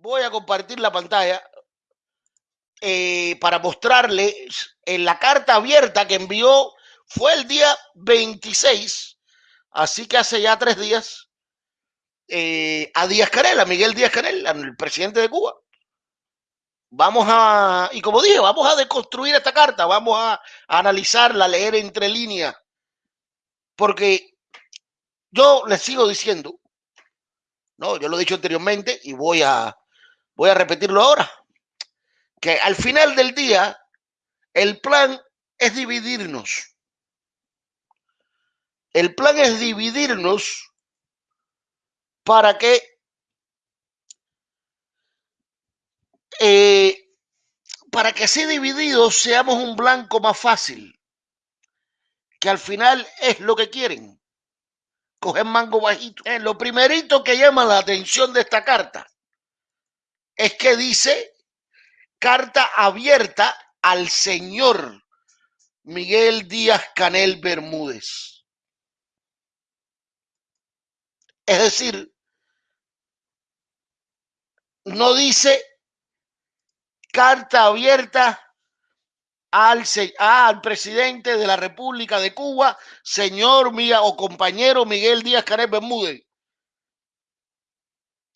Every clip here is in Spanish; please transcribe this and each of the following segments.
voy a compartir la pantalla eh, para mostrarles en la carta abierta que envió, fue el día 26, así que hace ya tres días, eh, a Díaz Canel, a Miguel Díaz Canel, el presidente de Cuba. Vamos a, y como dije, vamos a deconstruir esta carta, vamos a, a analizarla, leer entre líneas, porque yo les sigo diciendo, no, yo lo he dicho anteriormente y voy a, voy a repetirlo ahora que al final del día el plan es dividirnos. El plan es dividirnos para que eh, para que así divididos seamos un blanco más fácil, que al final es lo que quieren, coger mango bajito. Eh, lo primerito que llama la atención de esta carta es que dice carta abierta al señor Miguel Díaz Canel Bermúdez. Es decir, no dice carta abierta al, al, presidente de la República de Cuba, señor mía o compañero Miguel Díaz Canel Bermúdez.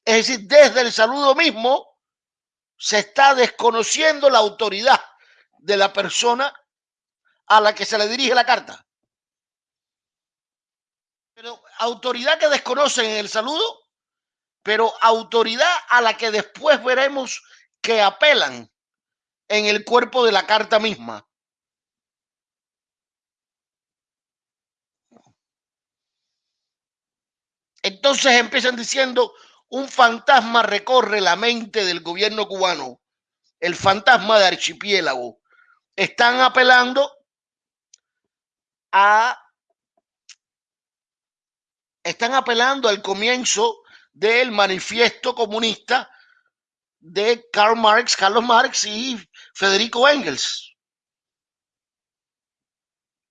Es decir, desde el saludo mismo, se está desconociendo la autoridad de la persona a la que se le dirige la carta. Pero autoridad que desconocen en el saludo, pero autoridad a la que después veremos que apelan en el cuerpo de la carta misma. Entonces empiezan diciendo, un fantasma recorre la mente del gobierno cubano, el fantasma de archipiélago. Están apelando a están apelando al comienzo del manifiesto comunista de Karl Marx, Carlos Marx y Federico Engels.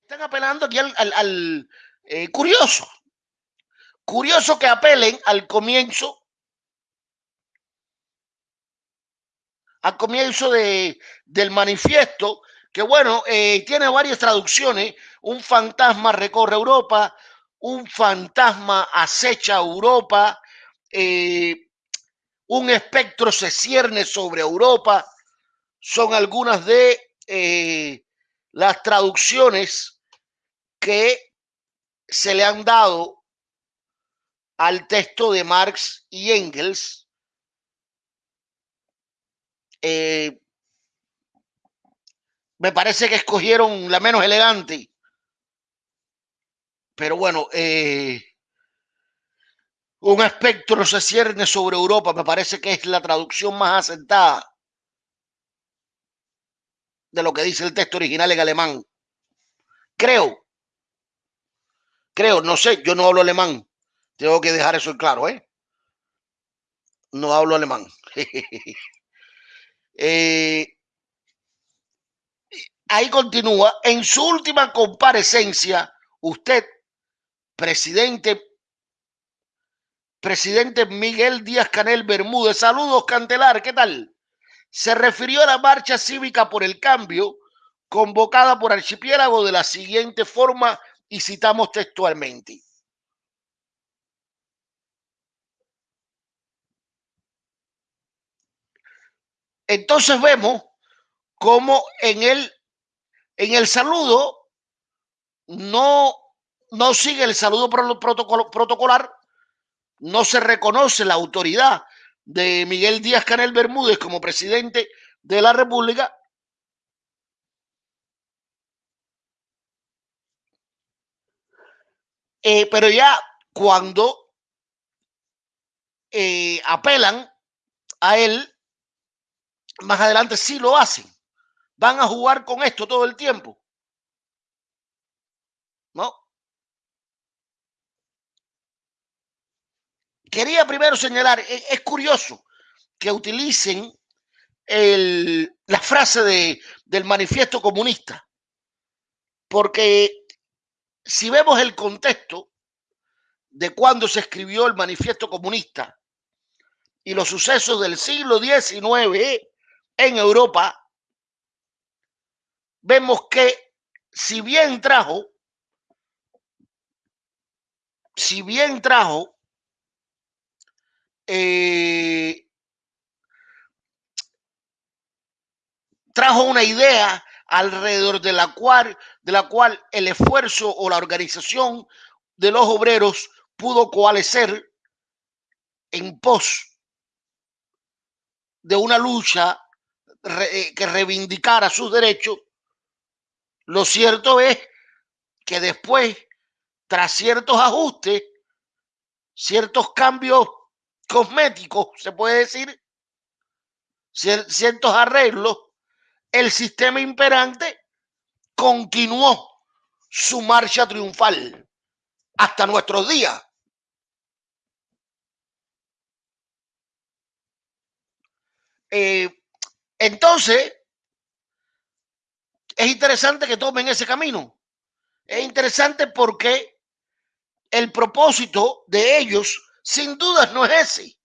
Están apelando aquí al, eh, curioso, curioso que apelen al comienzo al comienzo de, del manifiesto, que bueno, eh, tiene varias traducciones. Un fantasma recorre Europa, un fantasma acecha Europa, eh, un espectro se cierne sobre Europa. Son algunas de eh, las traducciones que se le han dado al texto de Marx y Engels eh, me parece que escogieron la menos elegante. Pero bueno, eh, un espectro se cierne sobre Europa, me parece que es la traducción más asentada de lo que dice el texto original en alemán. Creo, creo, no sé, yo no hablo alemán. Tengo que dejar eso claro, ¿eh? No hablo alemán. Eh, ahí continúa. En su última comparecencia, usted, presidente, presidente Miguel Díaz Canel Bermúdez, saludos Cantelar, ¿qué tal? Se refirió a la marcha cívica por el cambio convocada por Archipiélago de la siguiente forma y citamos textualmente. Entonces vemos cómo en el, en el saludo no, no sigue el saludo protocolar, no se reconoce la autoridad de Miguel Díaz Canel Bermúdez como presidente de la República. Eh, pero ya cuando eh, apelan a él, más adelante sí lo hacen. Van a jugar con esto todo el tiempo. ¿No? Quería primero señalar, e, es, curioso que utilicen el, la frase de, del manifiesto comunista, porque si vemos el contexto de cuando se escribió el manifiesto comunista y los sucesos del siglo XIX en Europa, vemos que si bien trajo, si bien trajo eh, trajo una idea alrededor de la cual, de la cual el esfuerzo o la organización de los obreros pudo coalescer en pos de una lucha eh, que reivindicara sus derechos, lo cierto es que después, tras ciertos ajustes, ciertos cambios cosméticos, se puede decir, ciertos arreglos, el sistema imperante continuó su marcha triunfal hasta nuestros días. Eh, entonces, es interesante que tomen ese camino. Es interesante porque el propósito de ellos, sin dudas, no es ese.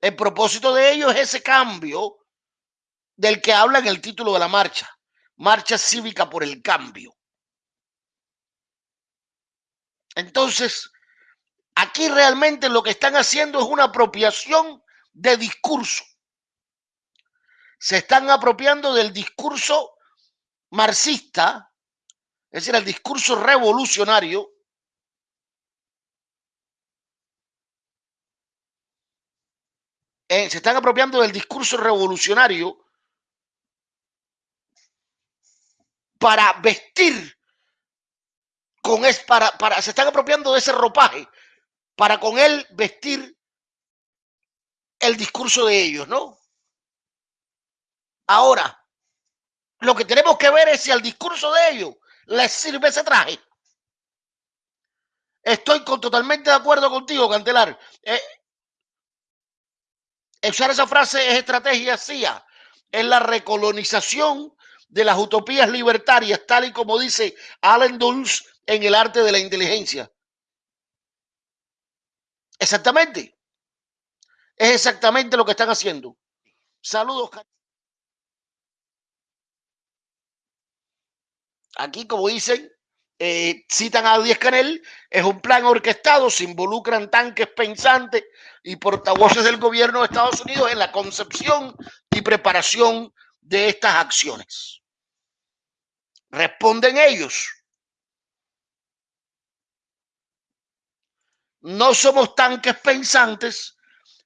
El propósito de ellos es ese cambio del que habla en el título de la marcha, Marcha Cívica por el Cambio. Entonces, aquí realmente lo que están haciendo es una apropiación de discurso. Se están apropiando del discurso marxista, es decir, el discurso revolucionario, eh, se están apropiando del discurso revolucionario para vestir con es para, para se están apropiando de ese ropaje para con él vestir el discurso de ellos, ¿no? Ahora, lo que tenemos que ver es si al discurso de ellos les sirve ese traje. Estoy con, totalmente de acuerdo contigo, Cantelar. Eh, usar esa frase es estrategia CIA, es la recolonización de las utopías libertarias, tal y como dice Alan Dulles en el arte de la inteligencia. Exactamente. Es exactamente lo que están haciendo. Saludos. Aquí, como dicen, eh, citan a Díaz Canel, es un plan orquestado, se involucran tanques pensantes y portavoces del gobierno de Estados Unidos en la concepción y preparación de estas acciones. Responden ellos. No somos tanques pensantes,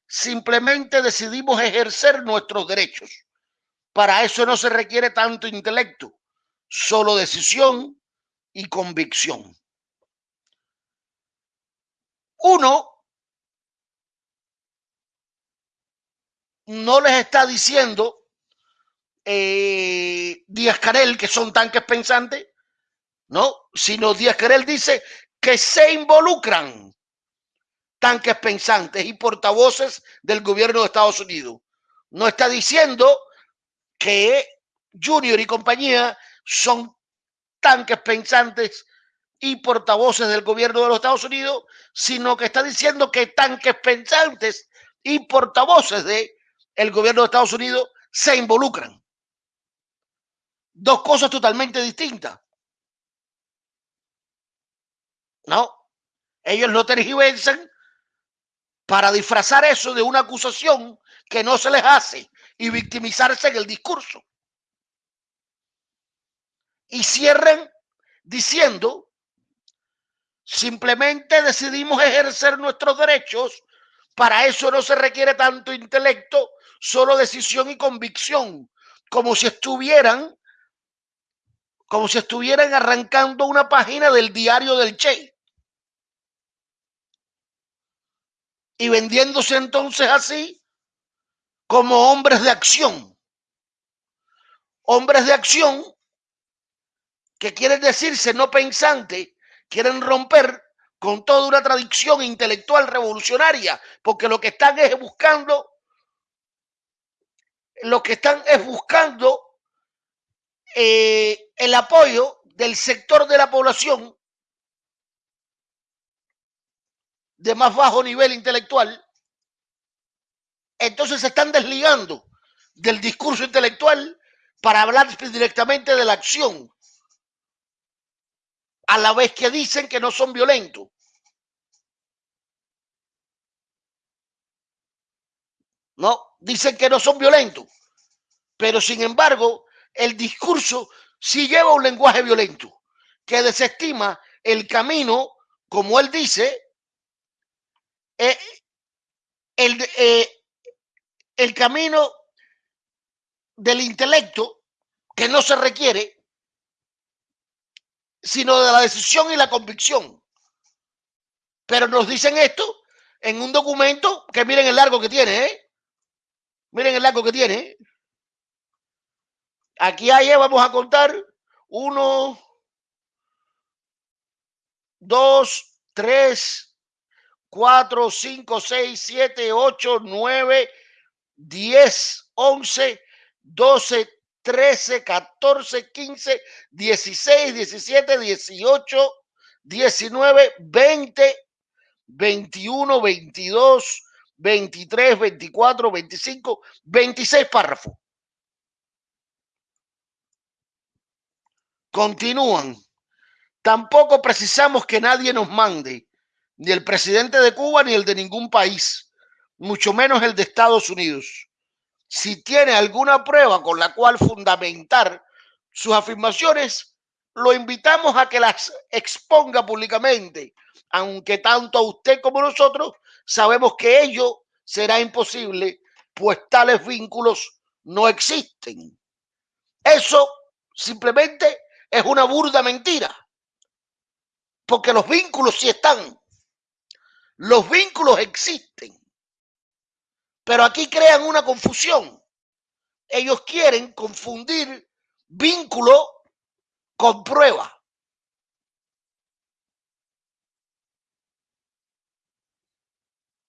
simplemente decidimos ejercer nuestros derechos. Para eso no se requiere tanto intelecto, solo decisión y convicción. Uno no les está diciendo eh, Díaz Carel, que son tanques pensantes, no, sino Díaz Carel dice que se involucran tanques pensantes y portavoces del gobierno de Estados Unidos. No está diciendo que Junior y compañía son tanques pensantes y portavoces del gobierno de los Estados Unidos, sino que está diciendo que tanques pensantes y portavoces del el gobierno de Estados Unidos se involucran dos cosas totalmente distintas. No, ellos lo tergiversan para disfrazar eso de una acusación que no se les hace y victimizarse en el discurso. Y cierren diciendo, simplemente decidimos ejercer nuestros derechos, para eso no se requiere tanto intelecto, solo decisión y convicción, como si estuvieran como si estuvieran arrancando una página del diario del Che. Y vendiéndose entonces así como hombres de acción. Hombres de acción que quieren decirse no pensante, quieren romper con toda una tradición intelectual revolucionaria, porque lo que están es buscando, lo que están es buscando eh, el apoyo del sector de la población de más bajo nivel intelectual. Entonces se están desligando del discurso intelectual para hablar directamente de la acción, a la vez que dicen que no son violentos. No, dicen que no son violentos, pero sin embargo el discurso sí lleva un lenguaje violento que desestima el camino, como él dice, eh, el, eh, el camino del intelecto que no se requiere, sino de la decisión y la convicción. Pero nos dicen esto en un documento que miren el largo que tiene, ¿eh? Miren el largo que tiene. Aquí hay, vamos a contar, uno, dos, tres, cuatro, cinco, seis, siete, ocho, nueve, diez, once, doce, trece, catorce, quince, dieciséis, diecisiete, dieciocho, diecinueve, veinte, veintiuno, veintidós, veintitrés, veinticuatro, veinticinco, veintiséis párrafos. Continúan. Tampoco precisamos que nadie nos mande, ni el presidente de Cuba ni el de ningún país, mucho menos el de Estados Unidos. Si tiene alguna prueba con la cual fundamentar sus afirmaciones, lo invitamos a que las exponga públicamente, aunque tanto a usted como nosotros sabemos que ello será imposible, pues tales vínculos no existen. Eso simplemente es una burda mentira. Porque los vínculos sí están. Los vínculos existen. Pero aquí crean una confusión. Ellos quieren confundir vínculo con prueba.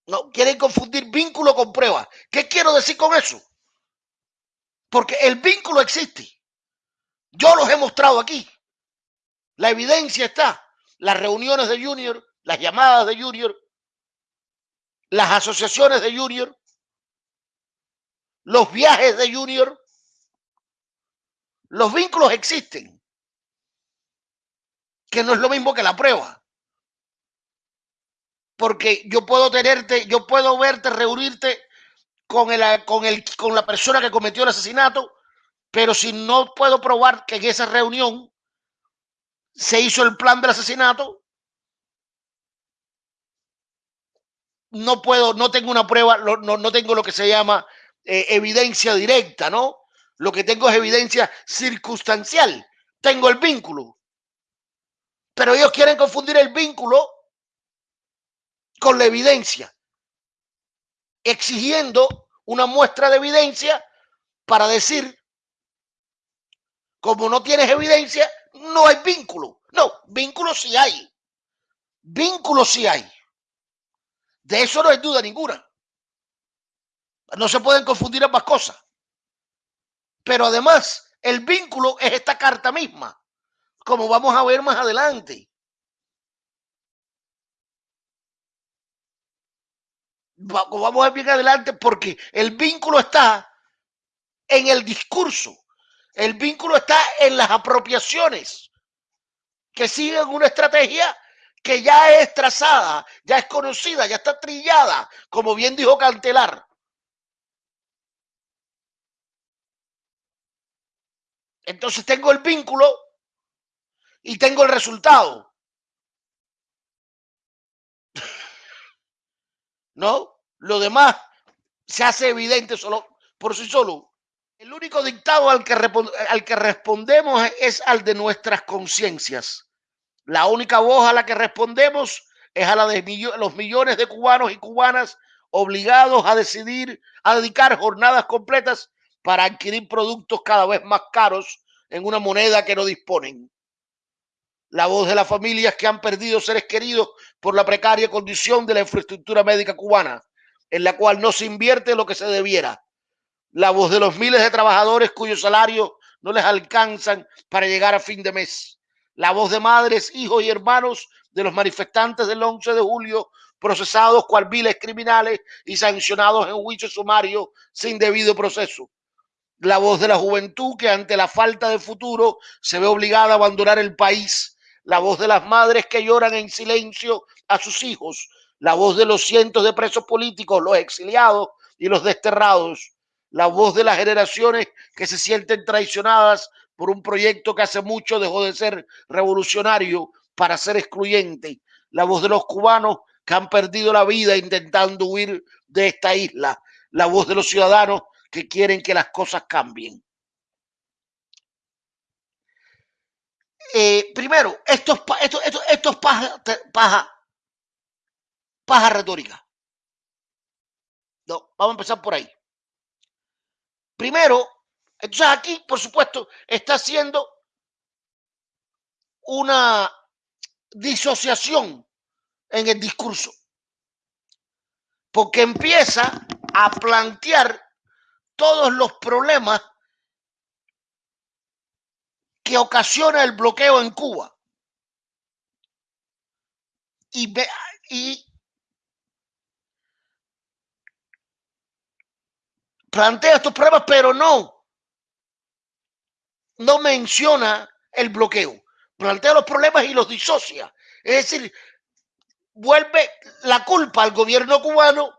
No, quieren confundir vínculo con prueba. ¿Qué quiero decir con eso? Porque el vínculo existe. Yo los he mostrado aquí. La evidencia está. Las reuniones de Junior, las llamadas de Junior, las asociaciones de Junior, los viajes de Junior. Los vínculos existen. Que no es lo mismo que la prueba. Porque yo puedo tenerte, yo puedo verte, reunirte con, el, con, el, con la persona que cometió el asesinato pero si no puedo probar que en esa reunión se hizo el plan del asesinato, no puedo, no tengo una prueba, no, no tengo lo que se llama eh, evidencia directa, ¿no? Lo que tengo es evidencia circunstancial. Tengo el vínculo. Pero ellos quieren confundir el vínculo con la evidencia, exigiendo una muestra de evidencia para decir como no tienes evidencia, no hay vínculo. No, vínculo sí hay. Vínculo sí hay. De eso no hay duda ninguna. No se pueden confundir ambas cosas. Pero además, el vínculo es esta carta misma, como vamos a ver más adelante. Vamos a ver bien adelante porque el vínculo está en el discurso el vínculo está en las apropiaciones que siguen una estrategia que ya es trazada, ya es conocida, ya está trillada, como bien dijo Cantelar. Entonces tengo el vínculo y tengo el resultado. ¿No? Lo demás se hace evidente solo por sí solo. El único dictado al que, al que respondemos es al de nuestras conciencias. La única voz a la que respondemos es a la de los millones de cubanos y cubanas obligados a decidir, a dedicar jornadas completas para adquirir productos cada vez más caros en una moneda que no disponen. La voz de las familias que han perdido seres queridos por la precaria condición de la infraestructura médica cubana, en la cual no se invierte lo que se debiera la voz de los miles de trabajadores cuyos salarios no les alcanzan para llegar a fin de mes, la voz de madres, hijos y hermanos de los manifestantes del 11 de julio procesados cual viles criminales y sancionados en juicio sumario sin debido proceso. La voz de la juventud que ante la falta de futuro se ve obligada a abandonar el país. La voz de las madres que lloran en silencio a sus hijos. La voz de los cientos de presos políticos, los exiliados y los desterrados. La voz de las generaciones que se sienten traicionadas por un proyecto que hace mucho dejó de ser revolucionario para ser excluyente. La voz de los cubanos que han perdido la vida intentando huir de esta isla. La voz de los ciudadanos que quieren que las cosas cambien. Eh, primero, esto es, esto, esto, esto es paja, paja, paja retórica. No, vamos a empezar por ahí. Primero, entonces aquí, por supuesto, está haciendo una disociación en el discurso, porque empieza a plantear todos los problemas que ocasiona el bloqueo en Cuba. Y, y plantea estos problemas, pero no, no menciona el bloqueo. Plantea los problemas y los disocia. Es decir, vuelve la culpa al gobierno cubano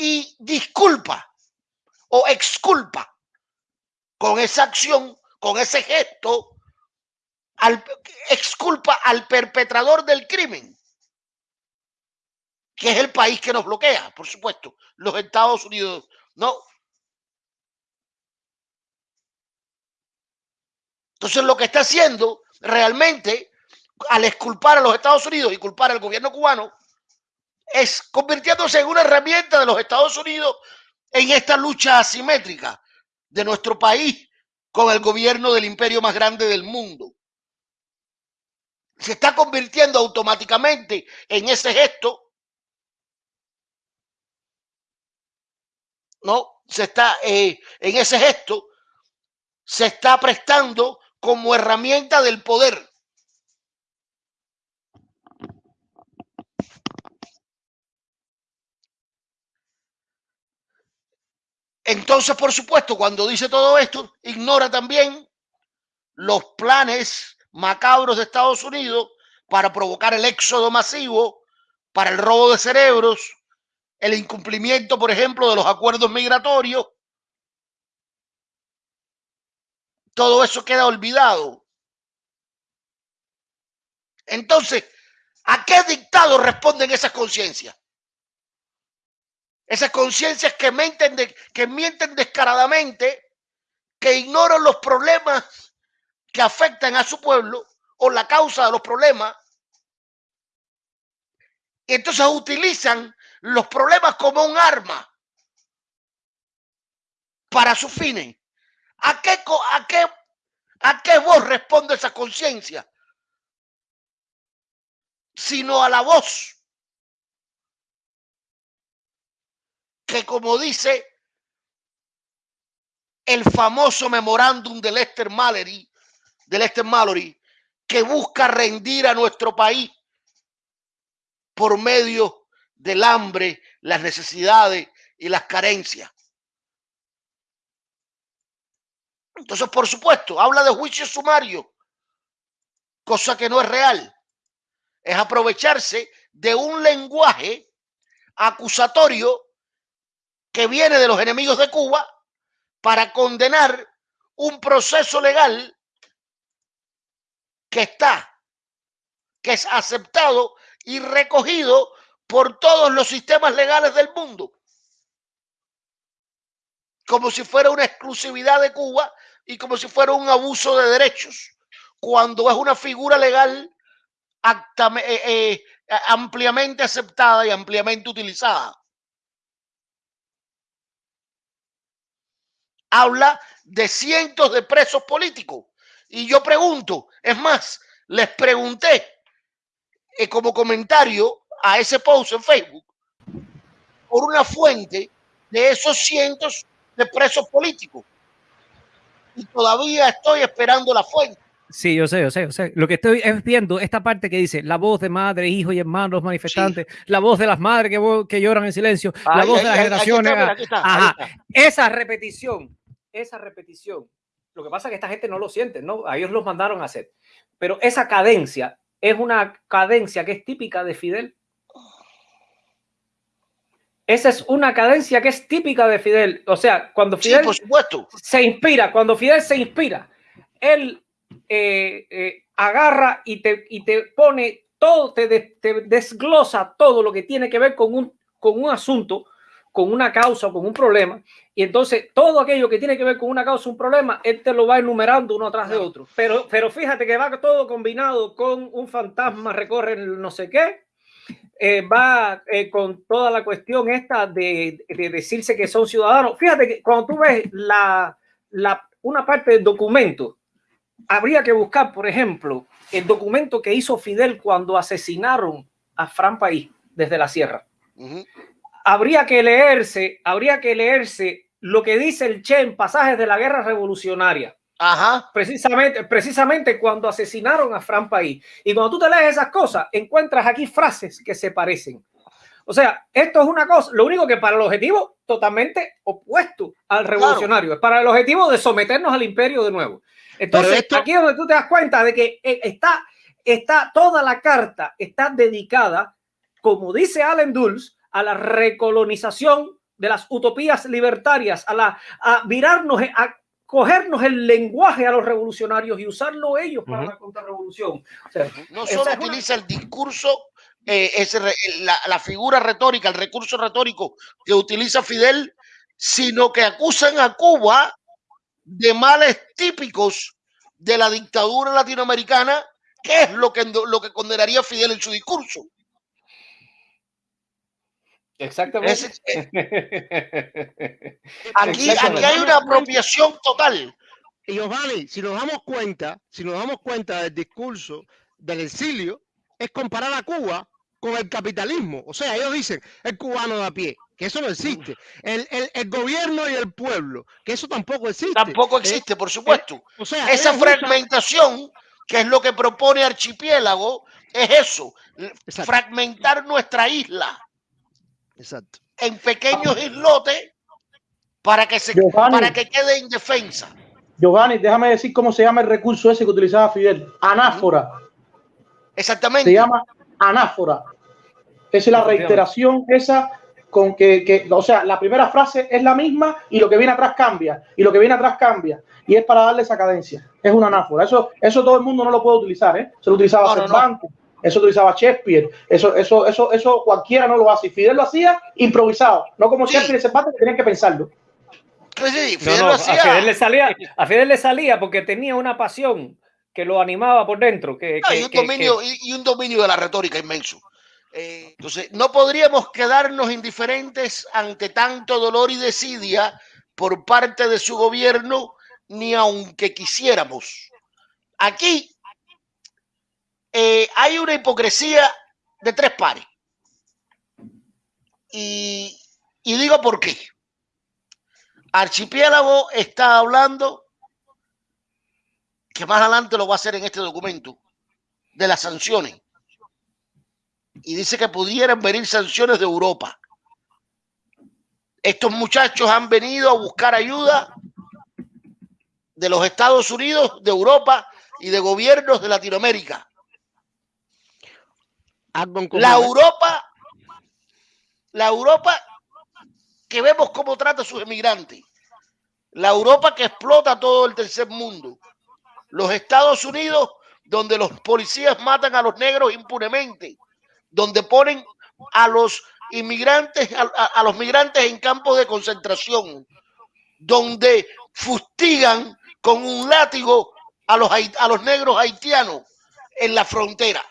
y disculpa o exculpa con esa acción, con ese gesto, al, exculpa al perpetrador del crimen que es el país que nos bloquea, por supuesto, los Estados Unidos. No. Entonces lo que está haciendo realmente al exculpar a los Estados Unidos y culpar al gobierno cubano es convirtiéndose en una herramienta de los Estados Unidos en esta lucha asimétrica de nuestro país con el gobierno del imperio más grande del mundo. Se está convirtiendo automáticamente en ese gesto ¿no? Se está eh, en ese gesto, se está prestando como herramienta del poder. Entonces, por supuesto, cuando dice todo esto, ignora también los planes macabros de Estados Unidos para provocar el éxodo masivo, para el robo de cerebros, el incumplimiento, por ejemplo, de los acuerdos migratorios, todo eso queda olvidado. Entonces, ¿a qué dictado responden esas conciencias? Esas conciencias que mienten, que mienten descaradamente, que ignoran los problemas que afectan a su pueblo o la causa de los problemas. Y entonces utilizan los problemas como un arma para su fines. ¿A qué, a qué, a qué voz responde esa conciencia? Sino a la voz que como dice el famoso memorándum de Lester Mallory, de Lester Mallory, que busca rendir a nuestro país por medio del hambre, las necesidades y las carencias. Entonces, por supuesto, habla de juicio sumario, cosa que no es real. Es aprovecharse de un lenguaje acusatorio que viene de los enemigos de Cuba para condenar un proceso legal que está, que es aceptado y recogido por todos los sistemas legales del mundo. Como si fuera una exclusividad de Cuba y como si fuera un abuso de derechos, cuando es una figura legal eh, eh, ampliamente aceptada y ampliamente utilizada. Habla de cientos de presos políticos. Y yo pregunto, es más, les pregunté eh, como comentario a ese post en Facebook por una fuente de esos cientos de presos políticos. Y todavía estoy esperando la fuente. Sí, yo sé, yo sé, yo sé. Lo que estoy es viendo esta parte que dice la voz de madre, hijos y hermanos manifestantes, la voz de las madres que, que lloran en silencio, la voz de las generaciones. Ajá. Esa repetición, esa repetición. Lo que pasa es que esta gente no lo siente, ¿no? A ellos los mandaron a hacer. Pero esa cadencia es una cadencia que es típica de Fidel. Esa es una cadencia que es típica de Fidel. O sea, cuando Fidel se inspira, cuando Fidel se inspira, él eh, eh, agarra y te, y te pone todo, te, te, desglosa todo lo que tiene que ver con un, con un asunto, con una causa o con un problema. Y entonces todo aquello que tiene que ver con una causa o un problema, él te lo va enumerando uno atrás de otro. Pero, pero fíjate que va todo combinado con un fantasma, recorre no sé qué, eh, va con toda la cuestión esta de, de, decirse que son ciudadanos. Fíjate que cuando tú ves la, la, una parte del documento habría que buscar, por ejemplo, el documento que hizo Fidel cuando asesinaron a Fran País desde la sierra. Habría que leerse, habría que leerse lo que dice el Che en pasajes de la guerra revolucionaria. Ajá. Precisamente, precisamente cuando asesinaron a Fran País. Y cuando tú te lees esas cosas, encuentras aquí frases que se parecen. O sea, esto es una cosa, lo único que para el objetivo totalmente opuesto al revolucionario, es para el objetivo de someternos al imperio de nuevo. Entonces, aquí es donde tú te das cuenta de que eh, está, está toda la carta está dedicada, como dice Allen Dulles, a la recolonización de las utopías libertarias, a, la, a virarnos, a cogernos el lenguaje a los revolucionarios y usarlo ellos para la contrarrevolución. no solo utiliza el discurso, eh, la, la, figura retórica, el recurso retórico que utiliza Fidel, sino que acusan a Cuba de males típicos de la dictadura latinoamericana, que es lo que, lo que condenaría Fidel en su discurso. Exactamente. aquí, aquí hay una apropiación total. Y Giovanni, si nos damos cuenta, si nos damos cuenta del discurso del exilio, es comparar a Cuba con el capitalismo. O sea, ellos dicen el cubano de a pie, que eso no existe. El, el, gobierno y el pueblo, que eso tampoco existe. Tampoco eh, existe, por supuesto. Eh, o sea, Esa fragmentación, que es lo que propone Archipiélago, es eso, fragmentar nuestra isla. Exacto. En pequeños islotes para que, se, para que quede indefensa. Giovanni, déjame decir cómo se llama el recurso ese que utilizaba Fidel. Anáfora. Exactamente. Se llama anáfora. Es la reiteración esa con que, que, o sea, la primera frase es la misma y lo que viene atrás cambia, y lo que viene atrás cambia, y es para darle esa cadencia. Es una anáfora. Eso, eso todo el mundo no lo puede utilizar, ¿eh? Se lo utilizaba Cervantes, eso utilizaba Shakespeare, eso, eso, eso, eso cualquiera no lo hace. Y Fidel lo hacía improvisado, no como Shakespeare y Cervantes que tenían que pensarlo. Sí, Fidel lo hacía. A Fidel, le salía, a Fidel le salía porque tenía una pasión que lo animaba por dentro. Que, y, un dominio, y, un dominio de la retórica inmenso. Eh, entonces, no podríamos quedarnos indiferentes ante tanto dolor y desidia por parte de su gobierno, ni aunque quisiéramos. Aquí eh, hay una hipocresía de tres pares. Y, y digo por qué. Archipiélago está hablando que más adelante lo va a hacer en este documento, de las sanciones. Y dice que pudieran venir sanciones de Europa. Estos muchachos han venido a buscar ayuda de los Estados Unidos, de Europa y de gobiernos de Latinoamérica. La Europa, la Europa que vemos cómo trata a sus emigrantes. La Europa que explota todo el tercer mundo los Estados Unidos, donde los policías matan a los negros impunemente, donde ponen a los inmigrantes, a, los migrantes en campos de concentración, donde fustigan con un látigo a los, a los negros haitianos en la frontera.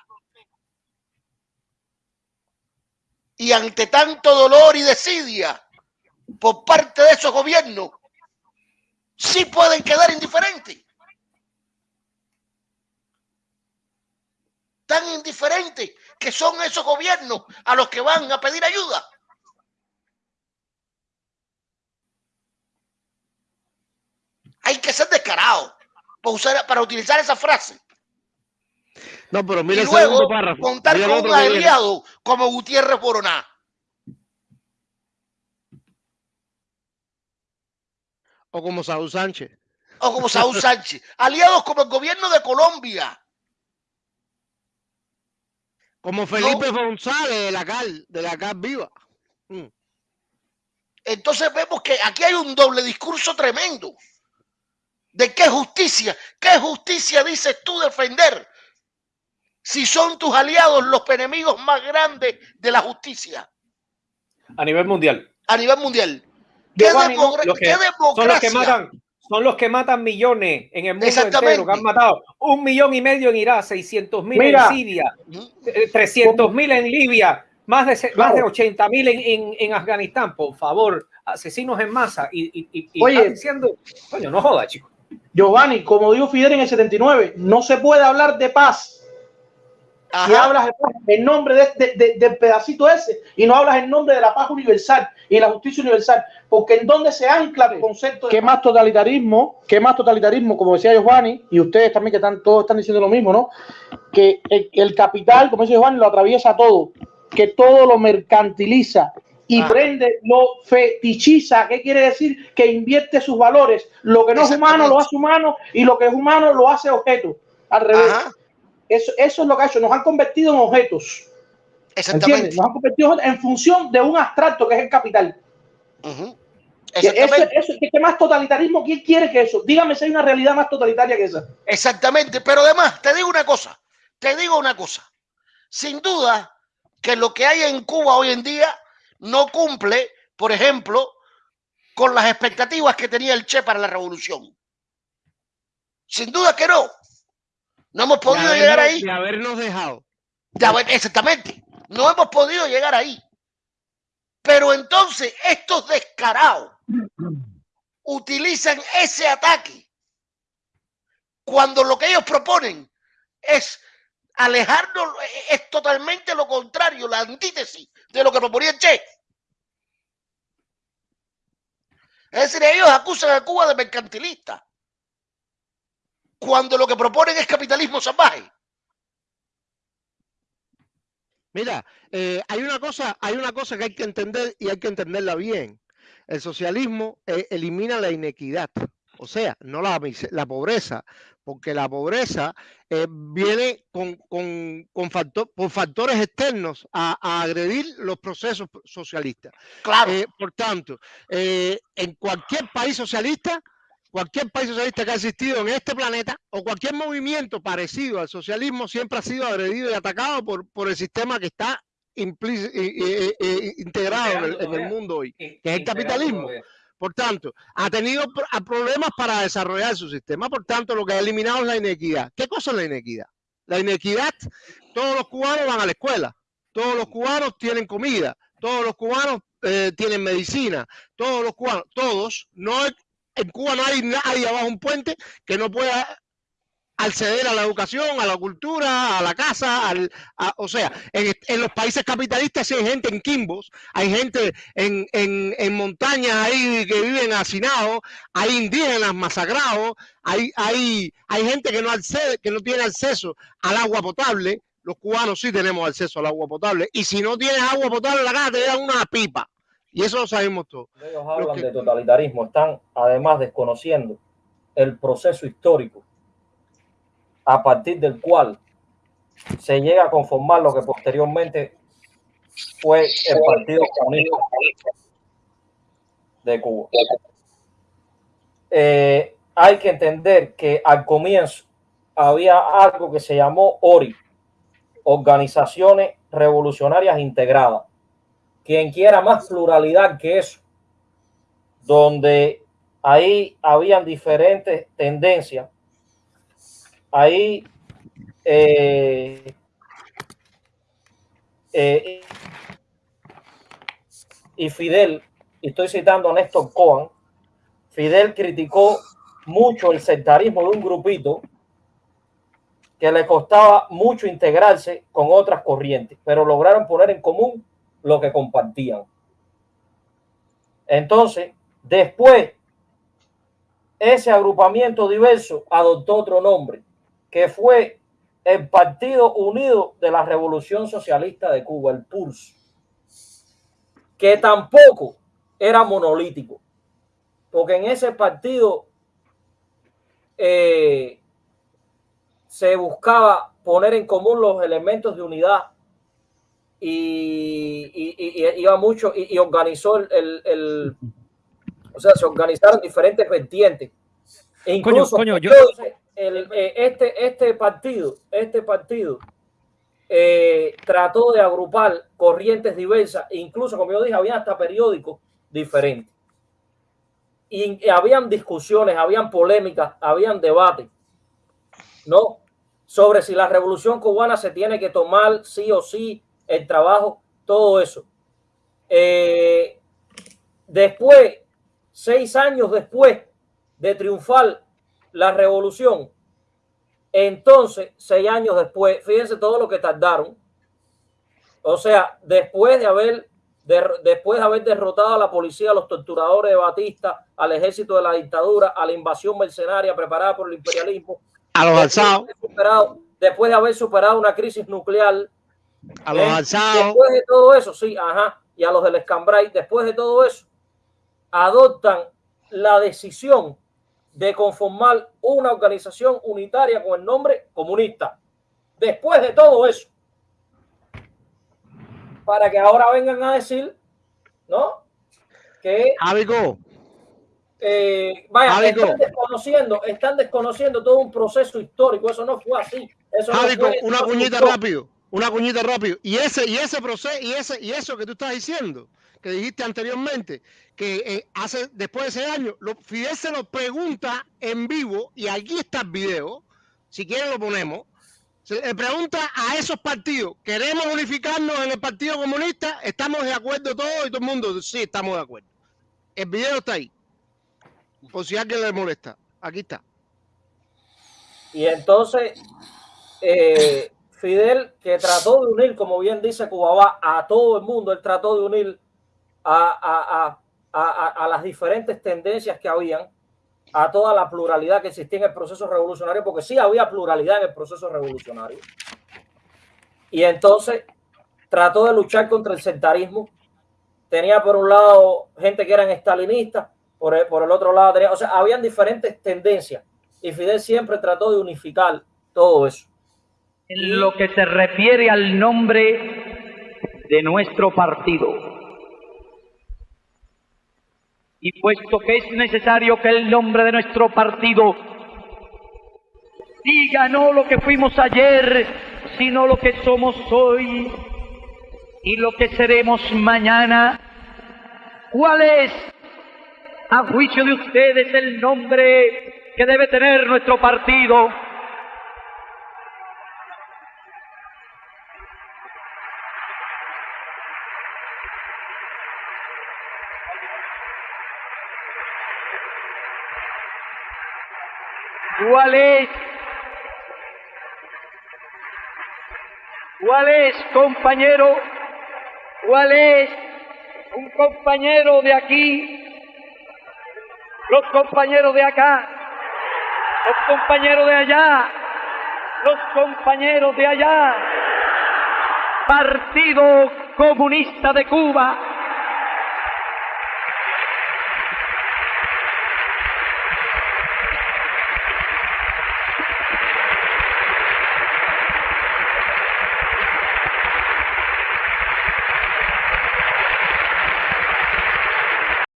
Y ante tanto dolor y desidia por parte de esos gobiernos, sí pueden quedar indiferentes. tan indiferentes que son esos gobiernos a los que van a pedir ayuda. Hay que ser descarado. para, para utilizar esa frase. No, pero mire y luego contar con un aliado como Gutiérrez Boroná. O como Saúl Sánchez. O como Saúl Sánchez. Aliados como el gobierno de Colombia. Como Felipe González de la CAL, de la CAL Viva. Mm. Entonces vemos que aquí hay un doble discurso tremendo. ¿De qué justicia? ¿Qué justicia dices tú defender? Si son tus aliados los enemigos más grandes de la justicia. A nivel mundial. A nivel mundial. ¿Qué, democracia? Son los que matan, son los que matan millones en el mundo entero, que han matado un millón y medio en Irak, 600 mil en Siria, 300 mil en Libia, más de, más de 80 mil en, en, Afganistán, por favor, asesinos en masa. Y, y, y Oye, diciendo, coño, no joda, chicos. Giovanni, como dijo Fidel en el 79, no se puede hablar de paz si hablas en nombre de, del pedacito ese y no hablas en nombre de la paz universal y la justicia universal, porque en donde se ancla el concepto de... ¿Qué más totalitarismo? ¿Qué más totalitarismo? Como decía Giovanni, y ustedes también que están, todos están diciendo lo mismo, ¿no? Que el, capital, como dice Giovanni, lo atraviesa todo, que todo lo mercantiliza y ah. prende, lo fetichiza. ¿Qué quiere decir? Que invierte sus valores. Lo que no es humano lo hace humano y lo que es humano lo hace objeto. Al revés. Eso, eso es lo que ha hecho. Nos han convertido en objetos. Exactamente. Nos han convertido en función de un abstracto que es el capital. ¿Qué más totalitarismo? ¿Quién quiere que eso? Dígame si hay una realidad más totalitaria que esa. Exactamente, pero además, te digo una cosa, te digo una cosa. Sin duda que lo que hay en Cuba hoy en día no cumple, por ejemplo, con las expectativas que tenía el Che para la revolución. Sin duda que no. No hemos podido llegar ahí. De habernos dejado. exactamente. No hemos podido llegar ahí. Pero entonces estos descarados utilizan ese ataque cuando lo que ellos proponen es alejarnos, es totalmente lo contrario, la antítesis de lo que proponía el Che. Es decir, ellos acusan a Cuba de mercantilista cuando lo que proponen es capitalismo salvaje. Mira, eh, hay una cosa, hay una cosa que hay que entender y hay que entenderla bien. El socialismo eh, elimina la inequidad, o sea, no la, la pobreza, porque la pobreza eh, viene con, con, factor, por factores externos a, agredir los procesos socialistas. Claro. por tanto, en cualquier país socialista, cualquier país socialista que ha existido en este planeta o cualquier movimiento parecido al socialismo siempre ha sido agredido y atacado por, por el sistema que está integrado en el, mundo hoy, que es el capitalismo. Por tanto, ha tenido problemas para desarrollar su sistema. Por tanto, lo que ha eliminado es la inequidad. ¿Qué cosa es la inequidad? La inequidad, todos los cubanos van a la escuela, todos los cubanos tienen comida, todos los cubanos eh, tienen medicina, todos los cubanos, todos, no en Cuba no hay nadie abajo un puente que no pueda acceder a la educación, a la cultura, a la casa, al, o sea, en, los países capitalistas hay gente en quimbos, hay gente en, en, montañas ahí que viven hacinados, hay indígenas masacrados, hay, hay, hay gente que no, accede, que no tiene acceso al agua potable, los cubanos sí tenemos acceso al agua potable, y si no tienes agua potable la casa te dan una pipa. Y eso lo sabemos todos. Ellos hablan de totalitarismo, están además desconociendo el proceso histórico a partir del cual se llega a conformar lo que posteriormente fue el Partido Comunista de Cuba. Eh, hay que entender que al comienzo había algo que se llamó ORI, Organizaciones Revolucionarias Integradas, quien quiera más pluralidad que eso, donde ahí habían diferentes tendencias, ahí eh, eh, y Fidel, y estoy citando a Néstor Cohen, Fidel criticó mucho el sectarismo de un grupito que le costaba mucho integrarse con otras corrientes, pero lograron poner en común lo que compartían. Entonces, después ese agrupamiento diverso adoptó otro nombre, que fue el Partido Unido de la Revolución Socialista de Cuba, el PURS, que tampoco era monolítico, porque en ese partido eh, se buscaba poner en común los elementos de unidad y, iba mucho y, organizó el, o sea, se organizaron diferentes vertientes. E incluso eh, este, este partido, este partido eh, trató de agrupar corrientes diversas, e incluso como yo dije, había hasta periódicos diferentes. Y, y habían discusiones, habían polémicas, habían debates, ¿no? Sobre si la revolución cubana se tiene que tomar sí o sí, el trabajo, todo eso. Eh, después, seis años después de triunfar la revolución, entonces, seis años después, fíjense todo lo que tardaron. O sea, después de haber, después de haber derrotado a la policía, a los torturadores de Batista, al ejército de la dictadura, a la invasión mercenaria preparada por el imperialismo, a los alzados, después de haber superado una crisis nuclear, a los alzados. Después de todo eso, sí, ajá, y a los del Escambray, después de todo eso, adoptan la decisión de conformar una organización unitaria con el nombre comunista. Después de todo eso, para que ahora vengan a decir, ¿no? Que eh, vaya, están desconociendo, están desconociendo todo un proceso histórico. Eso no fue así. Eso una puñita rápido una cuñita rápido. Y ese, y ese proceso, y ese, y eso que tú estás diciendo, que dijiste anteriormente, que eh, hace después de ese año, lo, Fidel se lo pregunta en vivo, y aquí está el video, si quieren lo ponemos. Se le pregunta a esos partidos, ¿queremos unificarnos en el Partido Comunista? ¿Estamos de acuerdo todos? Y todo el mundo, sí, estamos de acuerdo. El video está ahí. Por si alguien le molesta. Aquí está. Y entonces, eh, Fidel, que trató de unir, como bien dice Cubaba, a todo el mundo, él trató de unir a, las diferentes tendencias que habían, a toda la pluralidad que existía en el proceso revolucionario, porque sí había pluralidad en el proceso revolucionario. Y entonces trató de luchar contra el sectarismo. Tenía por un lado gente que eran estalinistas, por el, otro lado tenía, o sea, habían diferentes tendencias y Fidel siempre trató de unificar todo eso en lo que se refiere al nombre de nuestro partido. Y puesto que es necesario que el nombre de nuestro partido diga no lo que fuimos ayer, sino lo que somos hoy y lo que seremos mañana, ¿cuál es, a juicio de ustedes, el nombre que debe tener nuestro partido? ¿Cuál es? ¿Cuál es, compañero? ¿Cuál es un compañero de aquí? Los compañeros de acá, los compañeros de allá, los compañeros de allá. Partido Comunista de Cuba